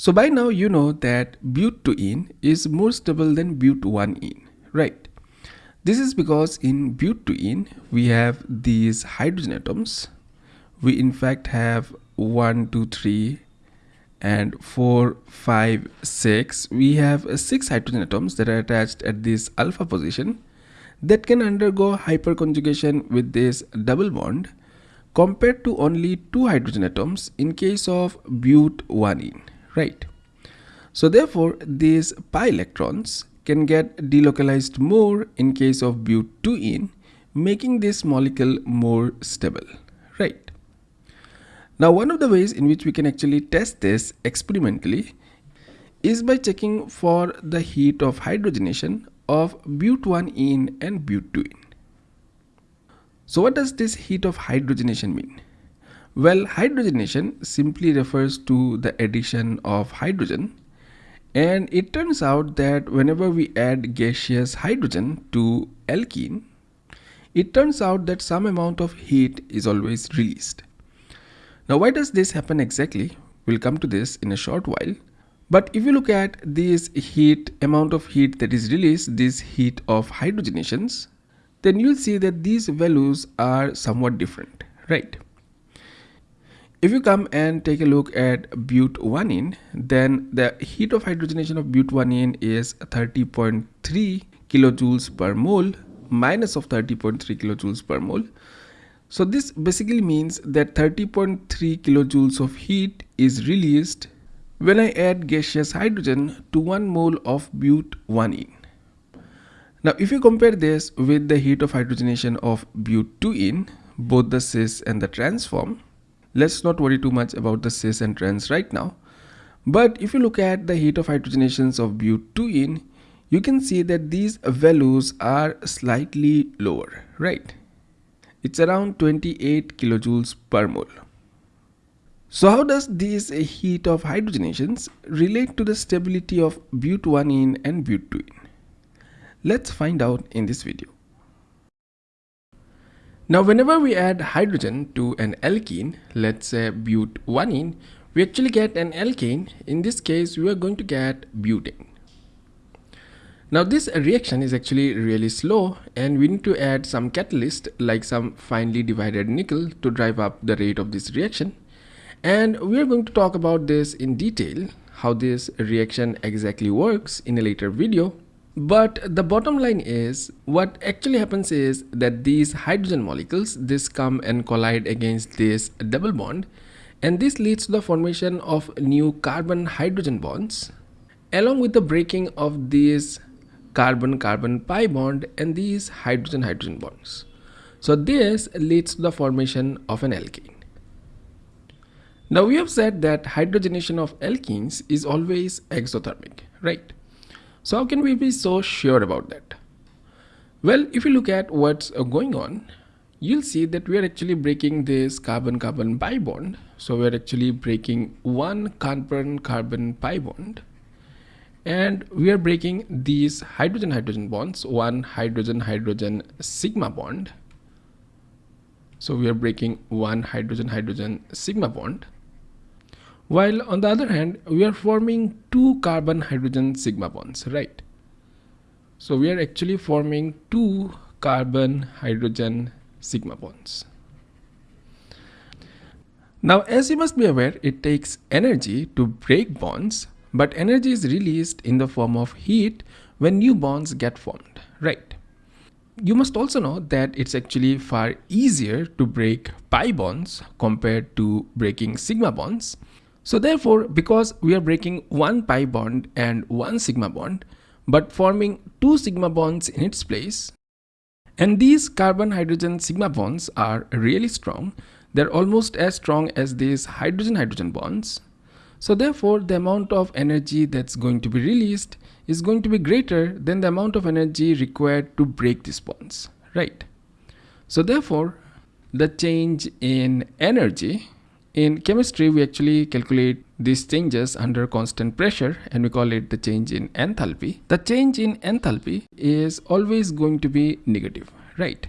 So by now you know that but2ene is more stable than but1ene, right? This is because in but2ene we have these hydrogen atoms. We in fact have 1, 2, 3 and 4, 5, 6. We have 6 hydrogen atoms that are attached at this alpha position that can undergo hyperconjugation with this double bond compared to only 2 hydrogen atoms in case of but1ene right? So therefore, these pi electrons can get delocalized more in case of but2ene, making this molecule more stable, right? Now, one of the ways in which we can actually test this experimentally is by checking for the heat of hydrogenation of but1ene and but2ene. So what does this heat of hydrogenation mean? Well, hydrogenation simply refers to the addition of hydrogen and it turns out that whenever we add gaseous hydrogen to alkene, it turns out that some amount of heat is always released. Now why does this happen exactly? We'll come to this in a short while. But if you look at this heat, amount of heat that is released, this heat of hydrogenations, then you'll see that these values are somewhat different, right? If you come and take a look at but1ene, then the heat of hydrogenation of but1ene is 30.3 kilojoules per mole minus of 30.3 kilojoules per mole. So this basically means that 30.3 kilojoules of heat is released when I add gaseous hydrogen to 1 mole of but1ene. Now if you compare this with the heat of hydrogenation of but2ene, both the cis and the trans form, Let's not worry too much about the cis and trans right now. But if you look at the heat of hydrogenations of but2ene, you can see that these values are slightly lower, right? It's around 28 kilojoules per mole. So how does this heat of hydrogenations relate to the stability of but1ene and but2ene? Let's find out in this video. Now whenever we add hydrogen to an alkene, let's say but1ene, we actually get an alkane. In this case, we are going to get butane. Now this reaction is actually really slow and we need to add some catalyst like some finely divided nickel to drive up the rate of this reaction. And we are going to talk about this in detail, how this reaction exactly works in a later video. But the bottom line is what actually happens is that these hydrogen molecules this come and collide against this double bond and this leads to the formation of new carbon hydrogen bonds along with the breaking of these carbon carbon pi bond and these hydrogen hydrogen bonds. So this leads to the formation of an alkene. Now we have said that hydrogenation of alkenes is always exothermic, right? So how can we be so sure about that? Well, if you look at what's uh, going on, you'll see that we are actually breaking this carbon-carbon pi bond. So we're actually breaking one carbon-carbon pi bond and we are breaking these hydrogen-hydrogen bonds, one hydrogen-hydrogen sigma bond. So we are breaking one hydrogen-hydrogen sigma bond while on the other hand we are forming two carbon hydrogen sigma bonds right? So we are actually forming two carbon hydrogen sigma bonds. Now as you must be aware it takes energy to break bonds but energy is released in the form of heat when new bonds get formed right? You must also know that it's actually far easier to break pi bonds compared to breaking sigma bonds so therefore, because we are breaking one pi bond and one sigma bond, but forming two sigma bonds in its place, and these carbon-hydrogen sigma bonds are really strong, they're almost as strong as these hydrogen-hydrogen bonds. So therefore, the amount of energy that's going to be released is going to be greater than the amount of energy required to break these bonds, right? So therefore, the change in energy in chemistry, we actually calculate these changes under constant pressure and we call it the change in enthalpy. The change in enthalpy is always going to be negative, right?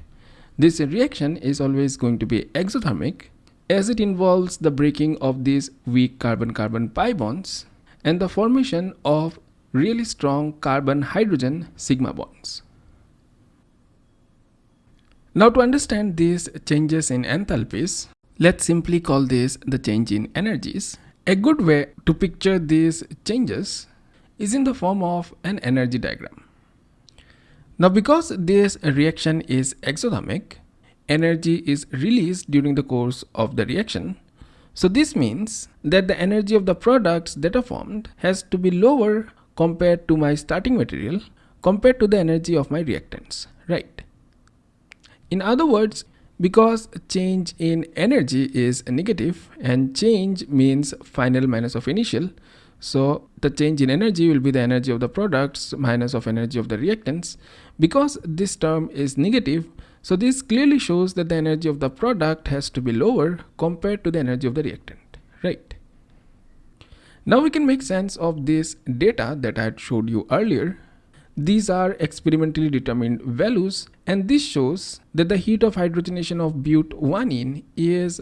This reaction is always going to be exothermic as it involves the breaking of these weak carbon-carbon pi bonds and the formation of really strong carbon hydrogen sigma bonds. Now to understand these changes in enthalpies, let's simply call this the change in energies. A good way to picture these changes is in the form of an energy diagram. Now because this reaction is exothermic, energy is released during the course of the reaction. So this means that the energy of the products that are formed has to be lower compared to my starting material compared to the energy of my reactants, right? In other words, because change in energy is negative and change means final minus of initial, so the change in energy will be the energy of the products minus of energy of the reactants. Because this term is negative, so this clearly shows that the energy of the product has to be lower compared to the energy of the reactant, right? Now we can make sense of this data that I had showed you earlier. These are experimentally determined values and this shows that the heat of hydrogenation of but1ene is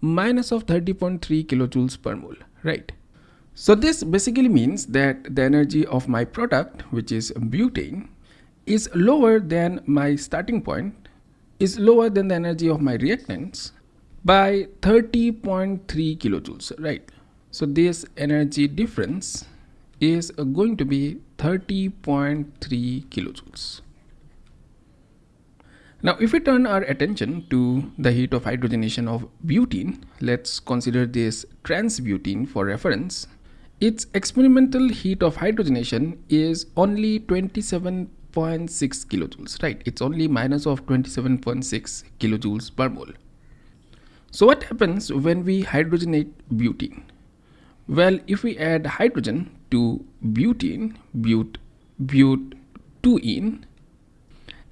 minus of 30.3 kilojoules per mole, right? So this basically means that the energy of my product, which is butane, is lower than my starting point, is lower than the energy of my reactants by 30.3 kilojoules, right? So this energy difference is going to be 30.3 kilojoules. Now if we turn our attention to the heat of hydrogenation of butene, let's consider this trans-butene for reference. Its experimental heat of hydrogenation is only 27.6 kilojoules, right? It's only minus of 27.6 kilojoules per mole. So what happens when we hydrogenate butene? Well, if we add hydrogen to butene, but, but2ene,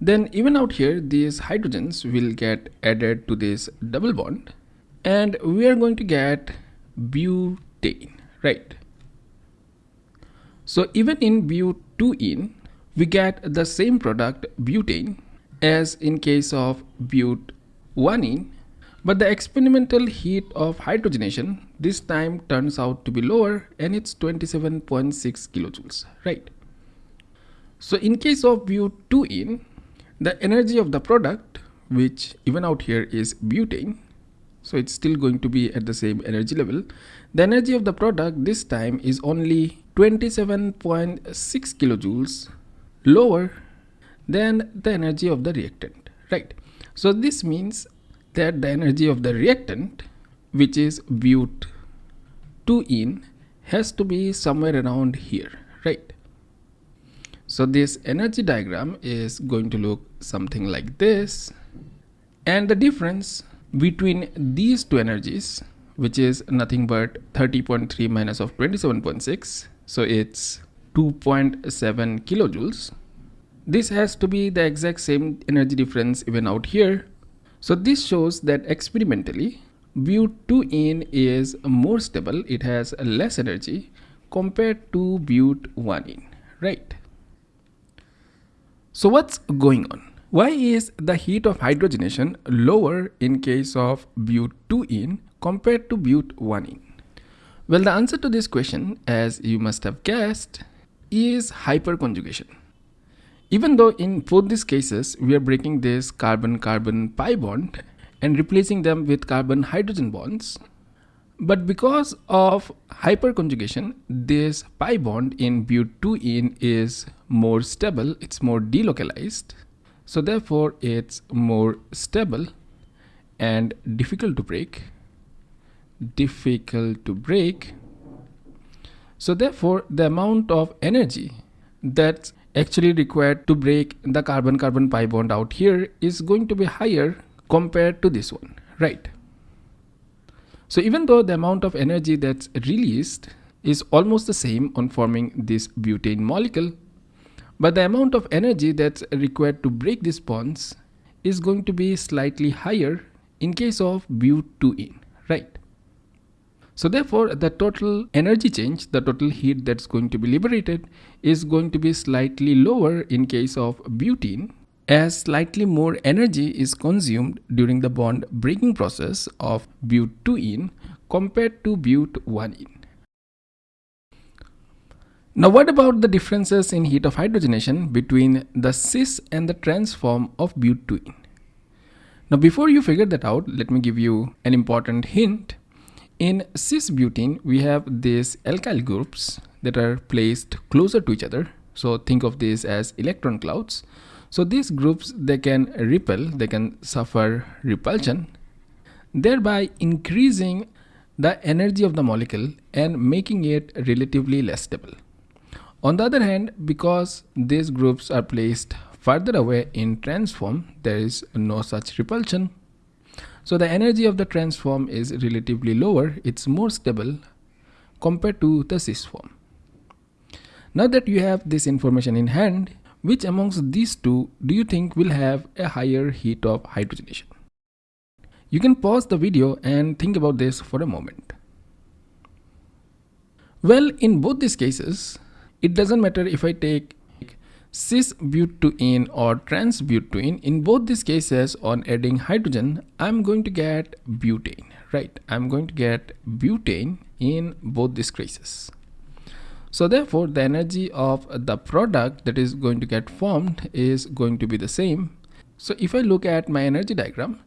then even out here, these hydrogens will get added to this double bond and we are going to get butane, right? So even in but2ene, we get the same product butane as in case of but1ene but the experimental heat of hydrogenation this time turns out to be lower and it's 27.6 kilojoules, right? So in case of but2ene, the energy of the product, which even out here is butane, so it's still going to be at the same energy level. The energy of the product this time is only 27.6 kilojoules lower than the energy of the reactant, right? So this means that the energy of the reactant which is but2ene has to be somewhere around here right? So this energy diagram is going to look something like this. And the difference between these two energies which is nothing but 30.3 minus of 27.6 so it's 2.7 kilojoules. This has to be the exact same energy difference even out here so this shows that experimentally but2ene is more stable, it has less energy compared to but1ene, right? So what's going on? Why is the heat of hydrogenation lower in case of but2ene compared to but1ene? Well, the answer to this question, as you must have guessed, is hyperconjugation. Even though in both these cases, we are breaking this carbon-carbon pi bond and replacing them with carbon-hydrogen bonds, but because of hyperconjugation, this pi bond in but2ene is more stable, it's more delocalized. So therefore, it's more stable and difficult to break. Difficult to break. So therefore, the amount of energy that's actually required to break the carbon-carbon pi bond out here is going to be higher compared to this one, right? So even though the amount of energy that's released is almost the same on forming this butane molecule, but the amount of energy that's required to break these bonds is going to be slightly higher in case of but2ene, right? So therefore, the total energy change, the total heat that's going to be liberated is going to be slightly lower in case of butene as slightly more energy is consumed during the bond breaking process of but2ene compared to but1ene. Now what about the differences in heat of hydrogenation between the cis and the trans form of but 2-ene? Now before you figure that out, let me give you an important hint. In cis butene, we have these alkyl groups that are placed closer to each other. So think of this as electron clouds. So these groups, they can repel, they can suffer repulsion, thereby increasing the energy of the molecule and making it relatively less stable. On the other hand, because these groups are placed further away in trans form, there is no such repulsion. So the energy of the trans form is relatively lower, it's more stable compared to the cis form. Now that you have this information in hand, which amongst these two do you think will have a higher heat of hydrogenation? You can pause the video and think about this for a moment. Well, in both these cases, it doesn't matter if I take cis-butene or trans-butene. In both these cases on adding hydrogen, I'm going to get butane, right? I'm going to get butane in both these cases. So therefore, the energy of the product that is going to get formed is going to be the same. So if I look at my energy diagram,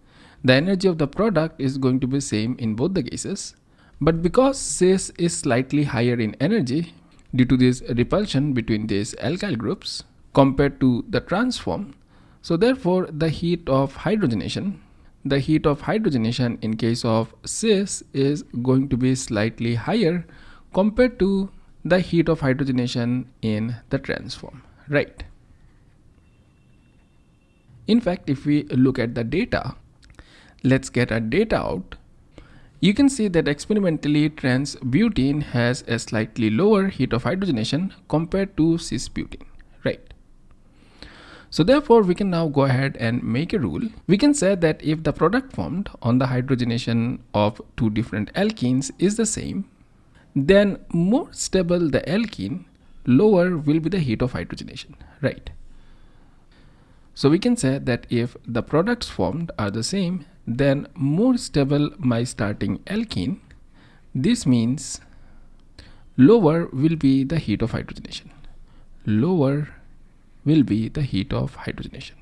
the energy of the product is going to be same in both the cases. But because cis is slightly higher in energy due to this repulsion between these alkyl groups compared to the transform. so therefore the heat of hydrogenation, the heat of hydrogenation in case of cis is going to be slightly higher compared to the heat of hydrogenation in the transform, right? In fact, if we look at the data, let's get our data out. You can see that experimentally trans butene has a slightly lower heat of hydrogenation compared to cis butene? So therefore we can now go ahead and make a rule. We can say that if the product formed on the hydrogenation of two different alkenes is the same, then more stable the alkene, lower will be the heat of hydrogenation, right? So we can say that if the products formed are the same, then more stable my starting alkene. This means lower will be the heat of hydrogenation. Lower will be the heat of hydrogenation.